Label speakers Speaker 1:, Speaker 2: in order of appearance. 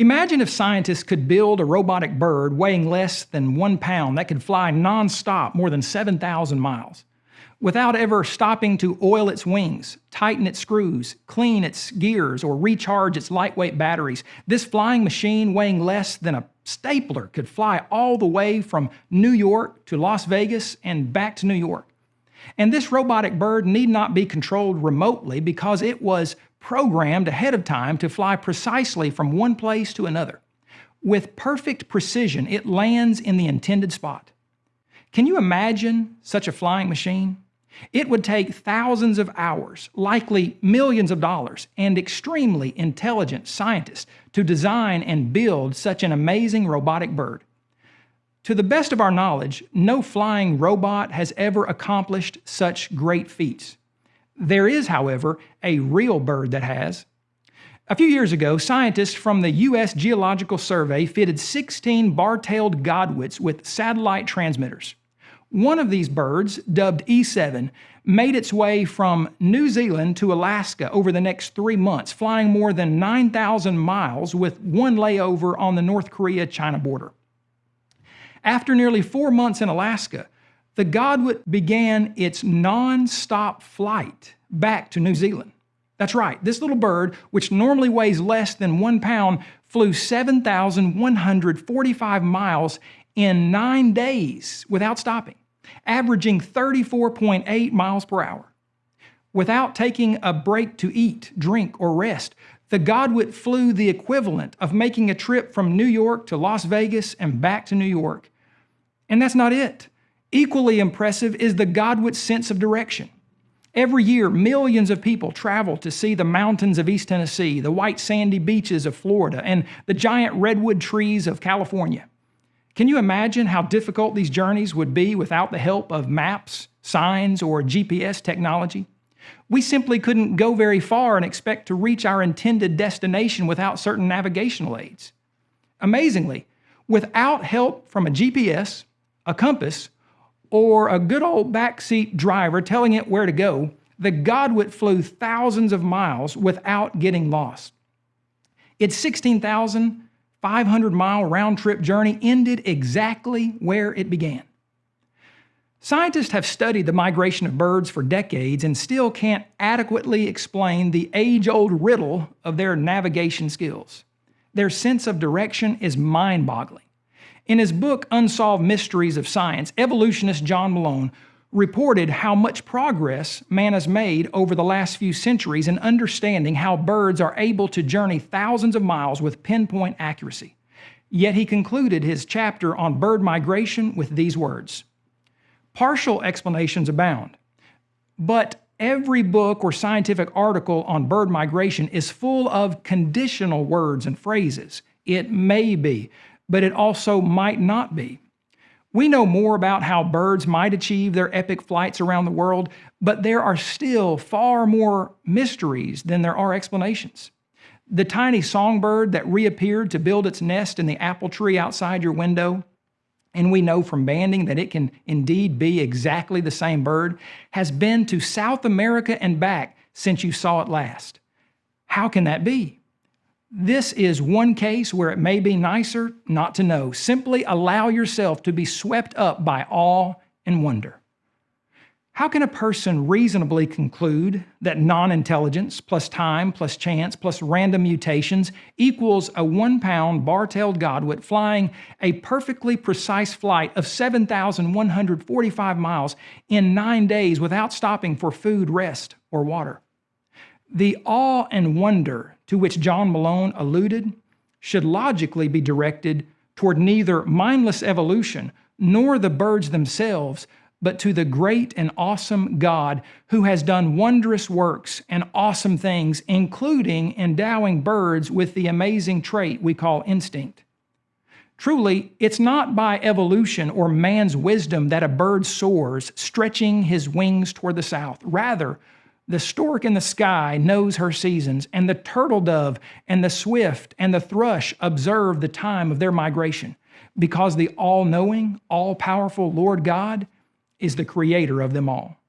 Speaker 1: Imagine if scientists could build a robotic bird weighing less than one pound that could fly nonstop more than 7,000 miles without ever stopping to oil its wings, tighten its screws, clean its gears, or recharge its lightweight batteries. This flying machine weighing less than a stapler could fly all the way from New York to Las Vegas and back to New York. And this robotic bird need not be controlled remotely because it was programmed ahead of time to fly precisely from one place to another. With perfect precision, it lands in the intended spot. Can you imagine such a flying machine? It would take thousands of hours, likely millions of dollars, and extremely intelligent scientists to design and build such an amazing robotic bird. To the best of our knowledge, no flying robot has ever accomplished such great feats. There is, however, a real bird that has. A few years ago, scientists from the U.S. Geological Survey fitted 16 bar-tailed godwits with satellite transmitters. One of these birds, dubbed E7, made its way from New Zealand to Alaska over the next three months, flying more than 9,000 miles with one layover on the North Korea-China border. After nearly four months in Alaska, the Godwit began its non-stop flight back to New Zealand. That's right, this little bird, which normally weighs less than one pound, flew 7,145 miles in nine days without stopping, averaging 34.8 miles per hour. Without taking a break to eat, drink, or rest, the Godwit flew the equivalent of making a trip from New York to Las Vegas and back to New York. And that's not it. Equally impressive is the Godwit sense of direction. Every year, millions of people travel to see the mountains of East Tennessee, the white sandy beaches of Florida, and the giant redwood trees of California. Can you imagine how difficult these journeys would be without the help of maps, signs, or GPS technology? We simply couldn't go very far and expect to reach our intended destination without certain navigational aids. Amazingly, without help from a GPS, a compass, or a good old backseat driver telling it where to go, the Godwit flew thousands of miles without getting lost. Its 16,500 mile round trip journey ended exactly where it began. Scientists have studied the migration of birds for decades and still can't adequately explain the age-old riddle of their navigation skills. Their sense of direction is mind-boggling. In his book, Unsolved Mysteries of Science, evolutionist John Malone reported how much progress man has made over the last few centuries in understanding how birds are able to journey thousands of miles with pinpoint accuracy. Yet he concluded his chapter on bird migration with these words, Partial explanations abound, but every book or scientific article on bird migration is full of conditional words and phrases. It may be, but it also might not be. We know more about how birds might achieve their epic flights around the world, but there are still far more mysteries than there are explanations. The tiny songbird that reappeared to build its nest in the apple tree outside your window, and we know from banding that it can indeed be exactly the same bird, has been to South America and back since you saw it last. How can that be? This is one case where it may be nicer not to know. Simply allow yourself to be swept up by awe and wonder. How can a person reasonably conclude that non-intelligence plus time plus chance plus random mutations equals a one-pound bar-tailed godwit flying a perfectly precise flight of 7,145 miles in nine days without stopping for food, rest, or water? The awe and wonder to which John Malone alluded should logically be directed toward neither mindless evolution nor the birds themselves, but to the great and awesome God who has done wondrous works and awesome things, including endowing birds with the amazing trait we call instinct. Truly, it's not by evolution or man's wisdom that a bird soars, stretching his wings toward the south. Rather, the stork in the sky knows her seasons, and the turtle dove and the swift and the thrush observe the time of their migration, because the all knowing, all powerful Lord God is the creator of them all.